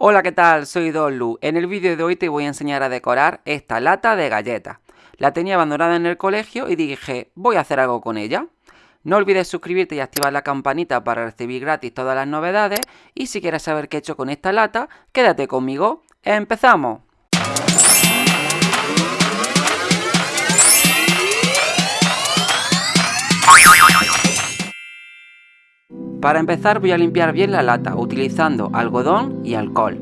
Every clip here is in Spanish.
Hola, ¿qué tal? Soy Lu. En el vídeo de hoy te voy a enseñar a decorar esta lata de galletas. La tenía abandonada en el colegio y dije, voy a hacer algo con ella. No olvides suscribirte y activar la campanita para recibir gratis todas las novedades. Y si quieres saber qué he hecho con esta lata, quédate conmigo. ¡Empezamos! Para empezar voy a limpiar bien la lata utilizando algodón y alcohol.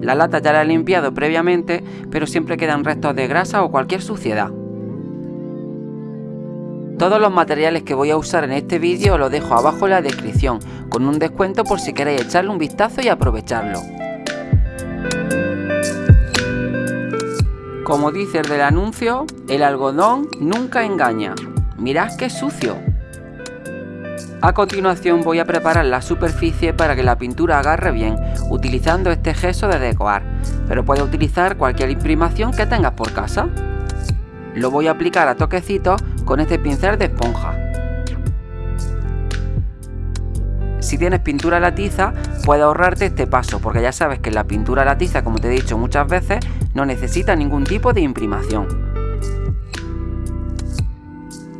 La lata ya la he limpiado previamente, pero siempre quedan restos de grasa o cualquier suciedad. Todos los materiales que voy a usar en este vídeo los dejo abajo en la descripción, con un descuento por si queréis echarle un vistazo y aprovecharlo. Como dice el del anuncio, el algodón nunca engaña. Mirad qué sucio. A continuación voy a preparar la superficie para que la pintura agarre bien, utilizando este gesso de decorar, pero puedes utilizar cualquier imprimación que tengas por casa. Lo voy a aplicar a toquecitos con este pincel de esponja. Si tienes pintura a la tiza, puedes ahorrarte este paso, porque ya sabes que la pintura a la tiza, como te he dicho muchas veces, no necesita ningún tipo de imprimación.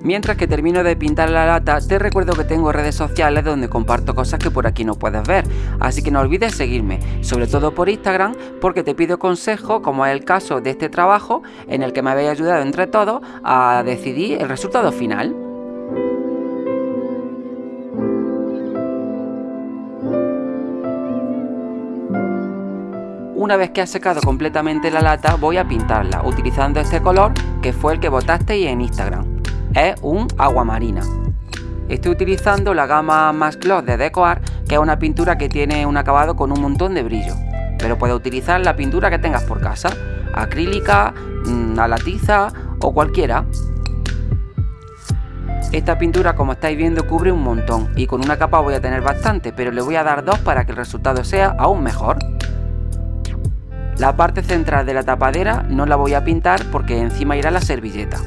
Mientras que termino de pintar la lata, te recuerdo que tengo redes sociales donde comparto cosas que por aquí no puedes ver, así que no olvides seguirme, sobre todo por Instagram, porque te pido consejo, como es el caso de este trabajo, en el que me habéis ayudado entre todos a decidir el resultado final. Una vez que ha secado completamente la lata, voy a pintarla, utilizando este color que fue el que votasteis en Instagram es un agua marina. Estoy utilizando la gama Max Gloss de Decoar, que es una pintura que tiene un acabado con un montón de brillo. Pero puedes utilizar la pintura que tengas por casa, acrílica, mm, a la tiza o cualquiera. Esta pintura como estáis viendo cubre un montón y con una capa voy a tener bastante, pero le voy a dar dos para que el resultado sea aún mejor. La parte central de la tapadera no la voy a pintar porque encima irá la servilleta.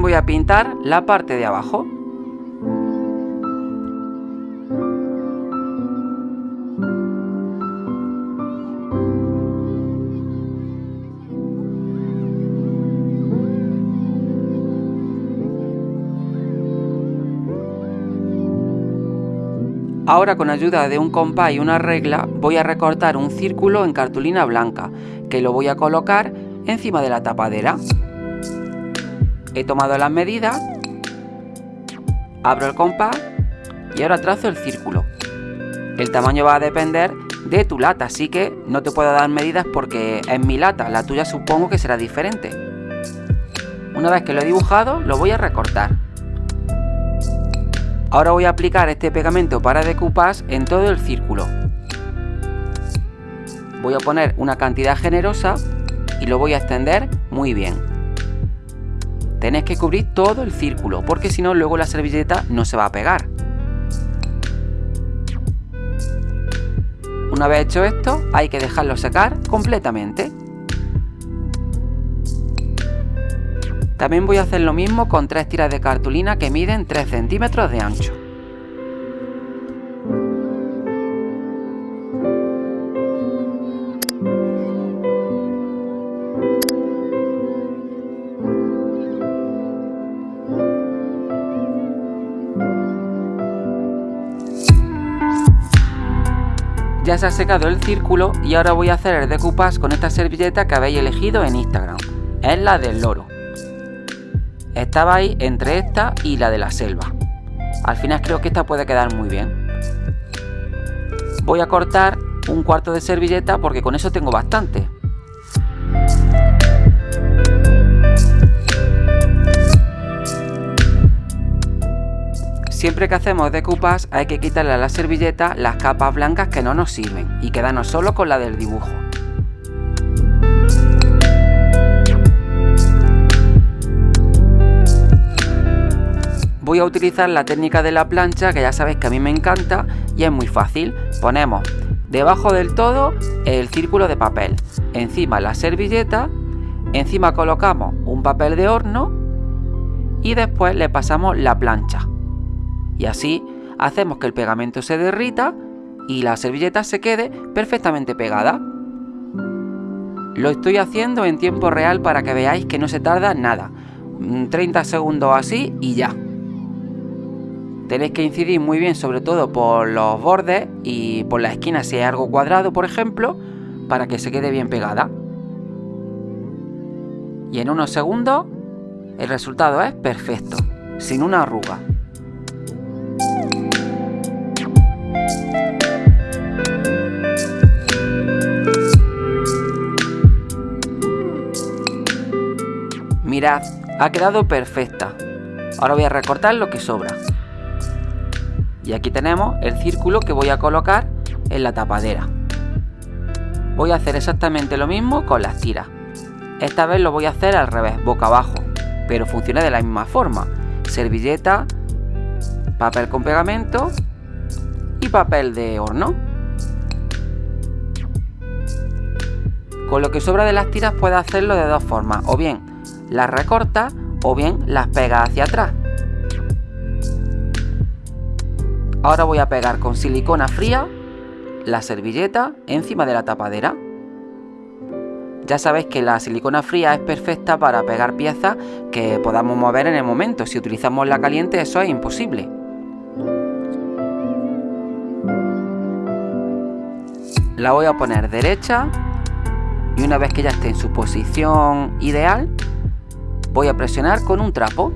Voy a pintar la parte de abajo. Ahora con ayuda de un compás y una regla voy a recortar un círculo en cartulina blanca que lo voy a colocar encima de la tapadera. He tomado las medidas, abro el compás y ahora trazo el círculo. El tamaño va a depender de tu lata, así que no te puedo dar medidas porque es mi lata, la tuya supongo que será diferente. Una vez que lo he dibujado, lo voy a recortar. Ahora voy a aplicar este pegamento para decoupage en todo el círculo. Voy a poner una cantidad generosa y lo voy a extender muy bien. Tenéis que cubrir todo el círculo, porque si no luego la servilleta no se va a pegar. Una vez hecho esto, hay que dejarlo secar completamente. También voy a hacer lo mismo con tres tiras de cartulina que miden 3 centímetros de ancho. Ya se ha secado el círculo y ahora voy a hacer el decoupage con esta servilleta que habéis elegido en Instagram. Es la del loro. Estaba ahí entre esta y la de la selva. Al final creo que esta puede quedar muy bien. Voy a cortar un cuarto de servilleta porque con eso tengo bastante. Siempre que hacemos decoupage hay que quitarle a la servilleta las capas blancas que no nos sirven y quedarnos solo con la del dibujo. voy a utilizar la técnica de la plancha que ya sabéis que a mí me encanta y es muy fácil. Ponemos debajo del todo el círculo de papel, encima la servilleta, encima colocamos un papel de horno y después le pasamos la plancha. Y así hacemos que el pegamento se derrita y la servilleta se quede perfectamente pegada. Lo estoy haciendo en tiempo real para que veáis que no se tarda nada. 30 segundos así y ya. Tenéis que incidir muy bien sobre todo por los bordes y por la esquina si hay algo cuadrado por ejemplo para que se quede bien pegada. Y en unos segundos el resultado es perfecto, sin una arruga. Mirad, ha quedado perfecta. Ahora voy a recortar lo que sobra. Y aquí tenemos el círculo que voy a colocar en la tapadera. Voy a hacer exactamente lo mismo con las tiras. Esta vez lo voy a hacer al revés, boca abajo, pero funciona de la misma forma. Servilleta, papel con pegamento y papel de horno. Con lo que sobra de las tiras puedes hacerlo de dos formas, o bien las recorta o bien las pega hacia atrás. Ahora voy a pegar con silicona fría la servilleta encima de la tapadera. Ya sabéis que la silicona fría es perfecta para pegar piezas que podamos mover en el momento. Si utilizamos la caliente eso es imposible. La voy a poner derecha y una vez que ya esté en su posición ideal, Voy a presionar con un trapo.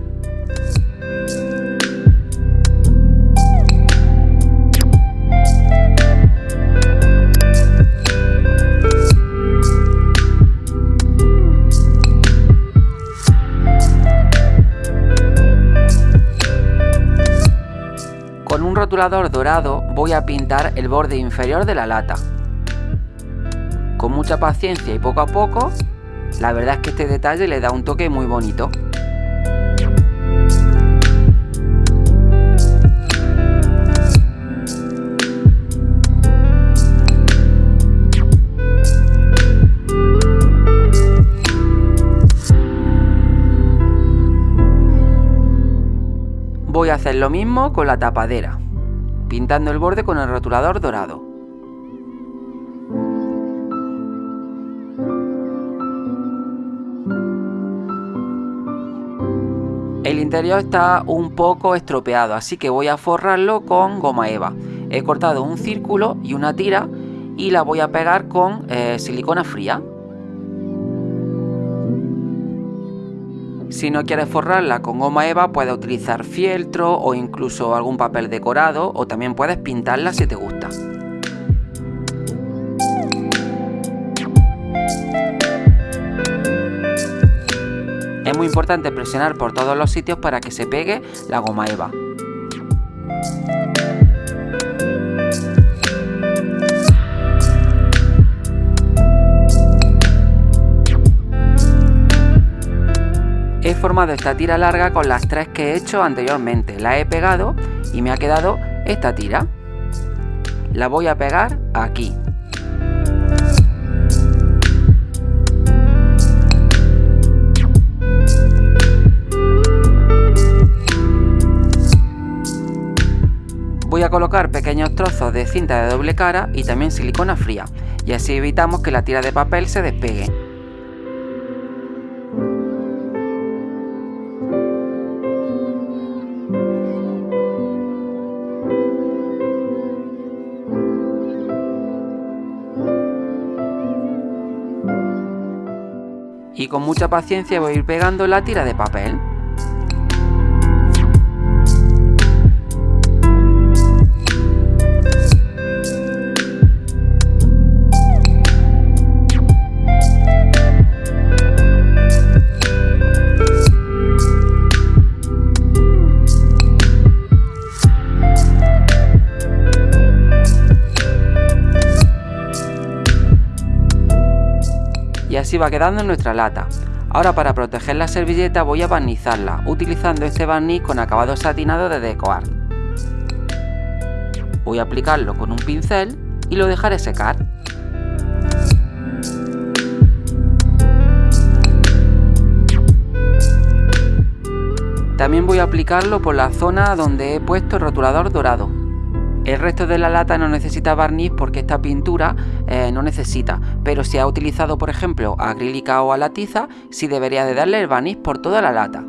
Con un rotulador dorado voy a pintar el borde inferior de la lata. Con mucha paciencia y poco a poco la verdad es que este detalle le da un toque muy bonito. Voy a hacer lo mismo con la tapadera, pintando el borde con el rotulador dorado. El interior está un poco estropeado, así que voy a forrarlo con goma eva. He cortado un círculo y una tira y la voy a pegar con eh, silicona fría. Si no quieres forrarla con goma eva, puedes utilizar fieltro o incluso algún papel decorado o también puedes pintarla si te gusta. Muy importante presionar por todos los sitios para que se pegue la goma eva. He formado esta tira larga con las tres que he hecho anteriormente. La he pegado y me ha quedado esta tira. La voy a pegar aquí. Voy a colocar pequeños trozos de cinta de doble cara y también silicona fría, y así evitamos que la tira de papel se despegue. Y con mucha paciencia voy a ir pegando la tira de papel. Va quedando en nuestra lata. Ahora para proteger la servilleta voy a barnizarla, utilizando este barniz con acabado satinado de Decoart. Voy a aplicarlo con un pincel y lo dejaré secar. También voy a aplicarlo por la zona donde he puesto el rotulador dorado. El resto de la lata no necesita barniz porque esta pintura eh, no necesita, pero si ha utilizado por ejemplo acrílica o a la tiza, sí debería de darle el barniz por toda la lata.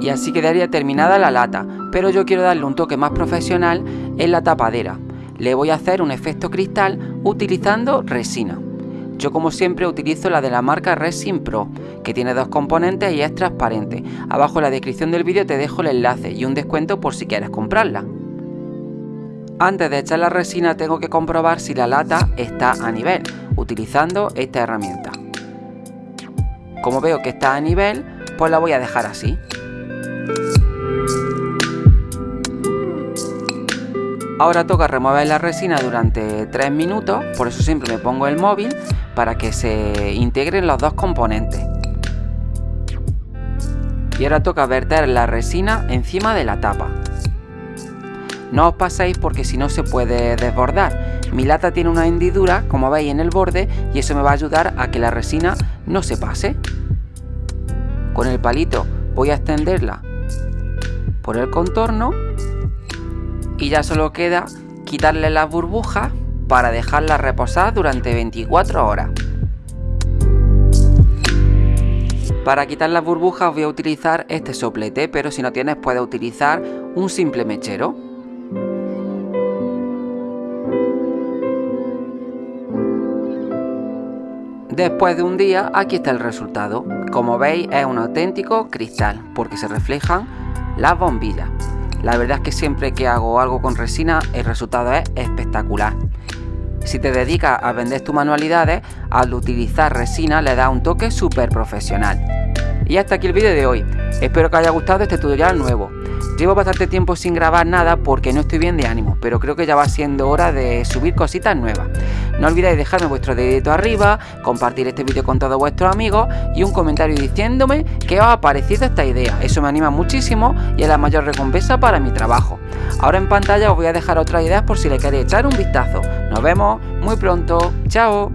Y así quedaría terminada la lata, pero yo quiero darle un toque más profesional en la tapadera. Le voy a hacer un efecto cristal utilizando resina. Yo como siempre utilizo la de la marca Resin Pro, que tiene dos componentes y es transparente. Abajo en la descripción del vídeo te dejo el enlace y un descuento por si quieres comprarla. Antes de echar la resina tengo que comprobar si la lata está a nivel, utilizando esta herramienta. Como veo que está a nivel, pues la voy a dejar así. Ahora toca remover la resina durante 3 minutos, por eso siempre me pongo el móvil para que se integren los dos componentes. Y ahora toca verter la resina encima de la tapa. No os paséis porque si no se puede desbordar. Mi lata tiene una hendidura, como veis en el borde, y eso me va a ayudar a que la resina no se pase. Con el palito voy a extenderla por el contorno y ya solo queda quitarle las burbujas para dejarla reposar durante 24 horas. Para quitar las burbujas voy a utilizar este soplete, pero si no tienes puedes utilizar un simple mechero. Después de un día, aquí está el resultado. Como veis es un auténtico cristal, porque se reflejan las bombillas. La verdad es que siempre que hago algo con resina el resultado es espectacular. Si te dedicas a vender tus manualidades, al utilizar resina le da un toque súper profesional. Y hasta aquí el vídeo de hoy. Espero que haya gustado este tutorial nuevo. Llevo bastante tiempo sin grabar nada porque no estoy bien de ánimo, pero creo que ya va siendo hora de subir cositas nuevas. No olvidéis dejarme vuestro dedito arriba, compartir este vídeo con todos vuestros amigos y un comentario diciéndome qué os ha parecido esta idea. Eso me anima muchísimo y es la mayor recompensa para mi trabajo. Ahora en pantalla os voy a dejar otras ideas por si le queréis echar un vistazo. Nos vemos muy pronto. Chao.